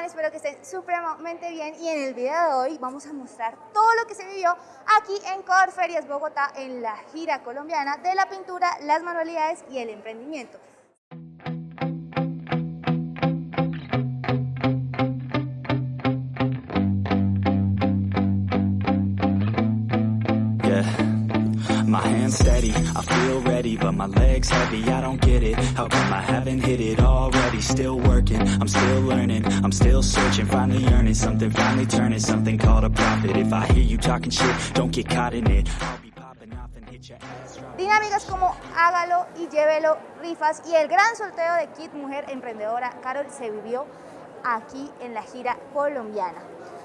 Espero que estén supremamente bien y en el video de hoy vamos a mostrar todo lo que se vivió aquí en Corferias Bogotá en la gira colombiana de la pintura, las manualidades y el emprendimiento. My hands steady, I feel ready, but my legs heavy, I don't get it. How come I haven't hit it already? Still working, I'm still learning. I'm still searching, finally earning something. Finally turning something called a profit. If I hear you talking shit, don't get caught in it. Dinámicas como Hágalo y Llévelo, rifas. Y el gran sorteo de Kit Mujer Emprendedora Carol se vivió aquí en la gira colombiana.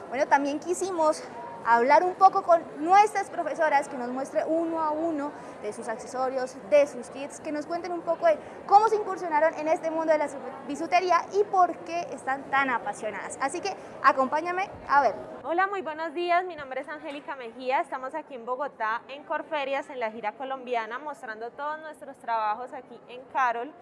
Bueno, también quisimos hablar un poco con nuestras profesoras, que nos muestre uno a uno de sus accesorios, de sus kits, que nos cuenten un poco de cómo se incursionaron en este mundo de la bisutería y por qué están tan apasionadas. Así que acompáñame a ver. Hola, muy buenos días. Mi nombre es Angélica Mejía. Estamos aquí en Bogotá, en Corferias, en la gira colombiana, mostrando todos nuestros trabajos aquí en Carol,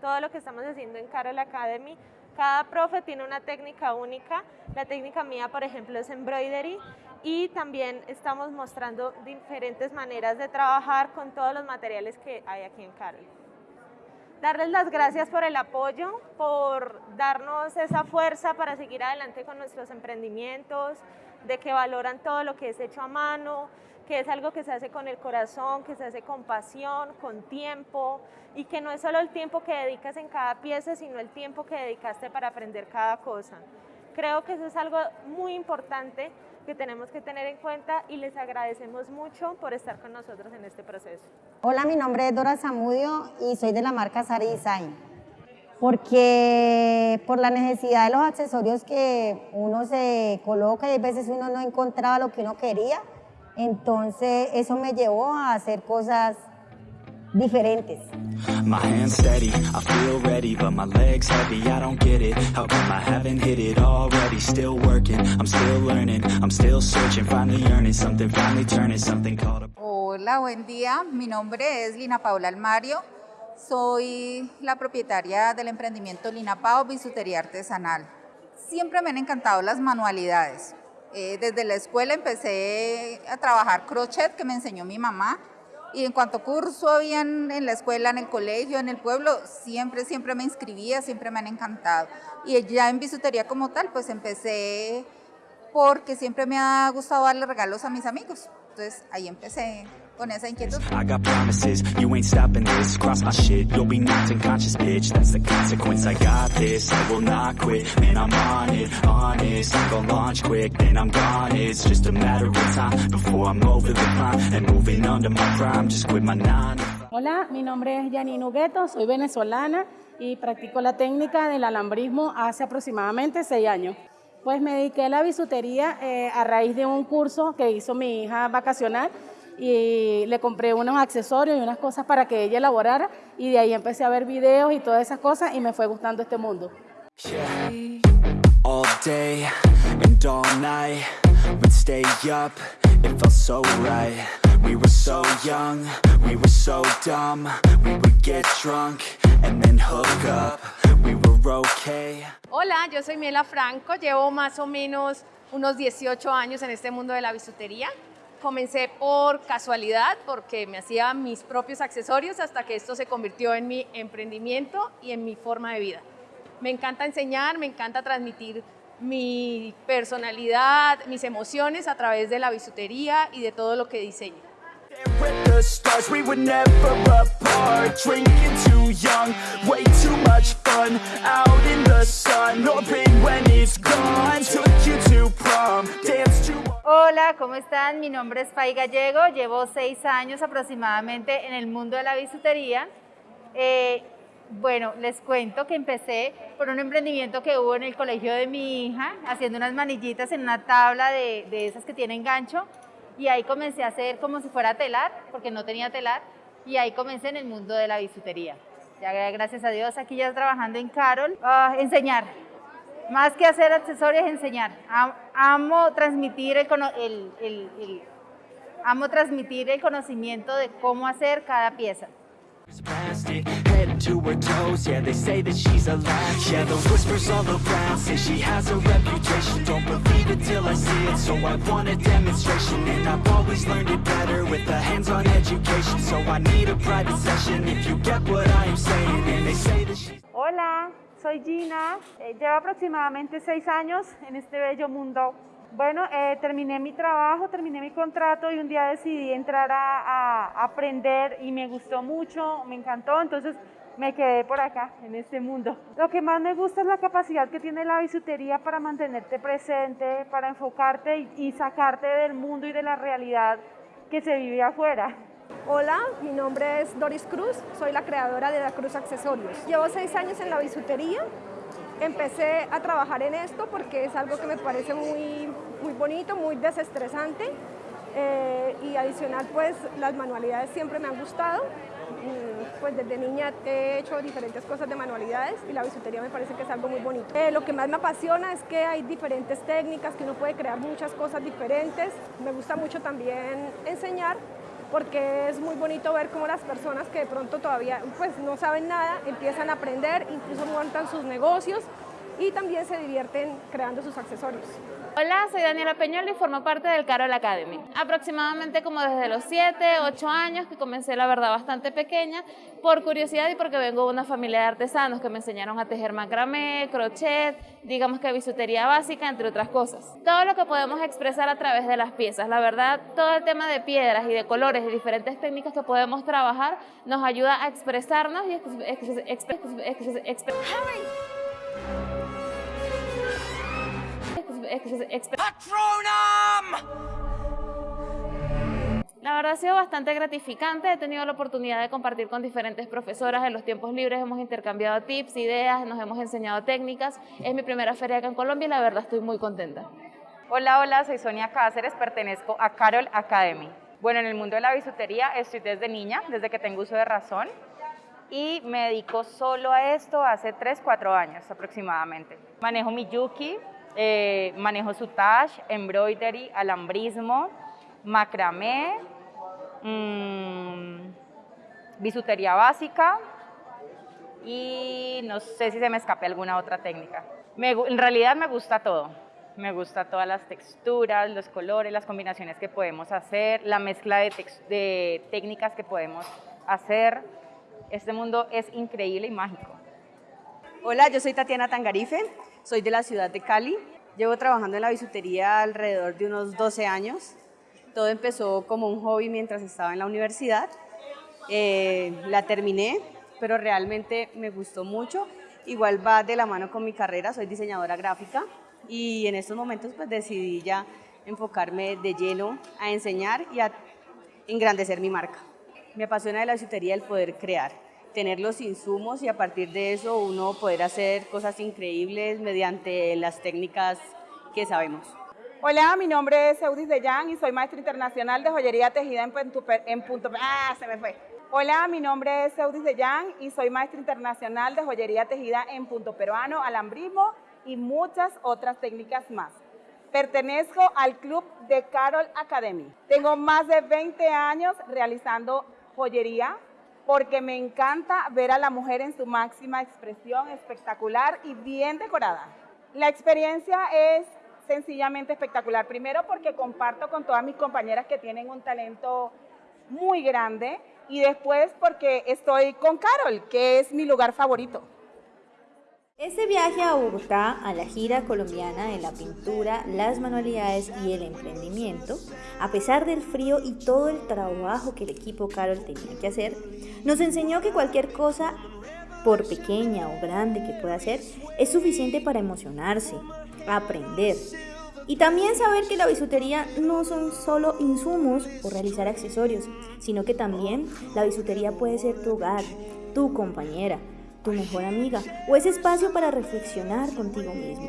todo lo que estamos haciendo en Carol Academy. Cada profe tiene una técnica única. La técnica mía, por ejemplo, es embroidery y también estamos mostrando diferentes maneras de trabajar con todos los materiales que hay aquí en Carol. Darles las gracias por el apoyo, por darnos esa fuerza para seguir adelante con nuestros emprendimientos, de que valoran todo lo que es hecho a mano, que es algo que se hace con el corazón, que se hace con pasión, con tiempo, y que no es solo el tiempo que dedicas en cada pieza, sino el tiempo que dedicaste para aprender cada cosa. Creo que eso es algo muy importante que tenemos que tener en cuenta y les agradecemos mucho por estar con nosotros en este proceso. Hola, mi nombre es Dora Zamudio y soy de la marca Sari Design. Porque por la necesidad de los accesorios que uno se coloca y a veces uno no encontraba lo que uno quería, entonces eso me llevó a hacer cosas diferentes. My hands steady, I feel ready, but my legs heavy, I don't get it. How come I haven't hit it already? Still working, I'm still learning I'm still searching, finally earning something Finally turning something called a... Hola, buen día, mi nombre es Lina Paula Almario. Soy la propietaria del emprendimiento Lina Pao Bisutería Artesanal. Siempre me han encantado las manualidades. Eh, Desde la escuela empecé a trabajar crochet que me enseñó mi mamá y en cuanto curso habían en la escuela, en el colegio, en el pueblo, siempre, siempre me inscribía, siempre me han encantado. Y ya en bisutería como tal, pues empecé porque siempre me ha gustado darle regalos a mis amigos. Entonces ahí empecé con esa inquietud. I got promises, you ain't stopping this. Cross my shit, you'll be knocked unconscious, bitch. That's the consequence, I got this. I will not quit, man, I'm on it Honest, I'm gonna launch quick Then I'm gone, it's just a matter of time Before I'm over the climb And moving under my prime. Just quit my nine Hola, mi nombre es Janine Hugueto, soy venezolana y practico la técnica del alambrismo hace aproximadamente seis años. Pues me dediqué a la bisutería eh, a raíz de un curso que hizo mi hija vacacional y le compré unos accesorios y unas cosas para que ella elaborara y de ahí empecé a ver videos y todas esas cosas y me fue gustando este mundo. All day and all night We'd stay up, it felt so right We were so young, we were so dumb We would get drunk and then hook up We were okay Hola, yo soy Miela Franco, llevo más o menos unos 18 años en este mundo de la bisutería. Comencé por casualidad porque me hacía mis propios accesorios hasta que esto se convirtió en mi emprendimiento y en mi forma de vida. Me encanta enseñar, me encanta transmitir mi personalidad, mis emociones a través de la bisutería y de todo lo que diseño. Hola, ¿cómo están? Mi nombre es Fay Gallego, llevo seis años aproximadamente en el mundo de la bisutería. Eh, bueno, les cuento que empecé por un emprendimiento que hubo en el colegio de mi hija, haciendo unas manillitas en una tabla de, de esas que tienen gancho, y ahí comencé a hacer como si fuera telar, porque no tenía telar, y ahí comencé en el mundo de la bisutería. Ya gracias a Dios aquí ya trabajando en Carol, ah, enseñar, más que hacer accesorios, enseñar. Am- Amo transmitir el, el- el- el- amo transmitir el conocimiento de cómo hacer cada pieza. Plastic, head to her toes, yeah, they say that she's a latch. Yeah, the whispers all around say she has a reputation. Don't believe it till I see it, so I want a demonstration. And I've always learned it better with a hands-on education. So I need a private session if you get what I am saying. And they say that she's... Hola, soy Gina, eh, llevo aproximadamente seis años en este bello mundo bueno, eh, terminé mi trabajo, terminé mi contrato y un día decidí entrar a, a, aprender y me gustó mucho, me encantó, entonces me quedé por acá, en este mundo. Lo que más me gusta es la capacidad que tiene la bisutería para mantenerte presente, para enfocarte y, y sacarte del mundo y de la realidad que se vive afuera. Hola, mi nombre es Doris Cruz, soy la creadora de La Cruz Accesorios. Llevo seis años en la bisutería, empecé a trabajar en esto porque es algo que me parece muy, muy bonito, muy desestresante eh, y adicional pues las manualidades siempre me han gustado. Mm, pues desde niña he hecho diferentes cosas de manualidades y la bisutería me parece que es algo muy bonito. Eh, lo que más me apasiona es que hay diferentes técnicas, que uno puede crear muchas cosas diferentes. Me gusta mucho también enseñar porque es muy bonito ver cómo las personas que de pronto todavía pues, no saben nada empiezan a aprender, incluso montan sus negocios y también se divierten creando sus accesorios. Hola, soy Daniela Peñol y formo parte del Carol Academy. Aproximadamente como desde los 7, 8 años, que comencé la verdad bastante pequeña, por curiosidad y porque vengo de una familia de artesanos que me enseñaron a tejer macramé, crochet, digamos que bisutería básica, entre otras cosas. Todo lo que podemos expresar a través de las piezas, la verdad, todo el tema de piedras y de colores y diferentes técnicas que podemos trabajar nos ayuda a expresarnos y expresar la verdad ha sido bastante gratificante, he tenido la oportunidad de compartir con diferentes profesoras en los tiempos libres, hemos intercambiado tips, ideas, nos hemos enseñado técnicas. Es mi primera feria acá en Colombia y la verdad estoy muy contenta. Hola, hola, soy Sonia Cáceres, pertenezco a Carol Academy. Bueno, en el mundo de la bisutería estoy desde niña, desde que tengo uso de razón y me dedico solo a esto hace 3, 4 años aproximadamente. Manejo mi Yuki, eh, manejo sutage, embroidery, alambrismo, macramé, mmm, bisutería básica y no sé si se me escape alguna otra técnica. en realidad me gusta todo. Me gusta todas las texturas, los colores, las combinaciones que podemos hacer, la mezcla de, de técnicas que podemos hacer. Este mundo es increíble y mágico. Hola, yo soy Tatiana Tangarife, soy de la ciudad de Cali. Llevo trabajando en la bisutería alrededor de unos 12 años. Todo empezó como un hobby mientras estaba en la universidad. Eh, la terminé, pero realmente me gustó mucho. Igual va de la mano con mi carrera, soy diseñadora gráfica y en estos momentos pues decidí ya enfocarme de lleno a enseñar y a engrandecer mi marca. Me apasiona de la bisutería el poder crear tener los insumos y a partir de eso uno poder hacer cosas increíbles mediante las técnicas que sabemos. Hola, mi nombre es Eudis de Yang y soy maestra internacional de joyería tejida en en punto ah, se me fue. Hola, mi nombre es Eudis de Yang y soy maestra internacional de joyería tejida en punto peruano, alambrismo y muchas otras técnicas más. Pertenezco al club de Carol Academy. Tengo más de 20 años realizando joyería, porque me encanta ver a la mujer en su máxima expresión, espectacular y bien decorada. La experiencia es sencillamente espectacular. Primero porque comparto con todas mis compañeras que tienen un talento muy grande y después porque estoy con Carol, que es mi lugar favorito. Este viaje a Bogotá, a la gira colombiana de la pintura, las manualidades y el emprendimiento, a pesar del frío y todo el trabajo que el equipo Carol tenía que hacer, nos enseñó que cualquier cosa, por pequeña o grande que pueda ser, es suficiente para emocionarse, aprender. Y también saber que la bisutería no son solo insumos o realizar accesorios, sino que también la bisutería puede ser tu hogar, tu compañera, tu mejor amiga o ese espacio para reflexionar contigo mismo.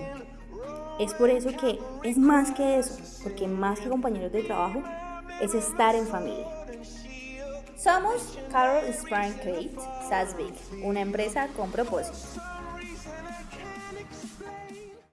Es por eso que es más que eso, porque más que compañeros de trabajo, es estar en familia. Somos Carol Sprang Kate una empresa con propósito.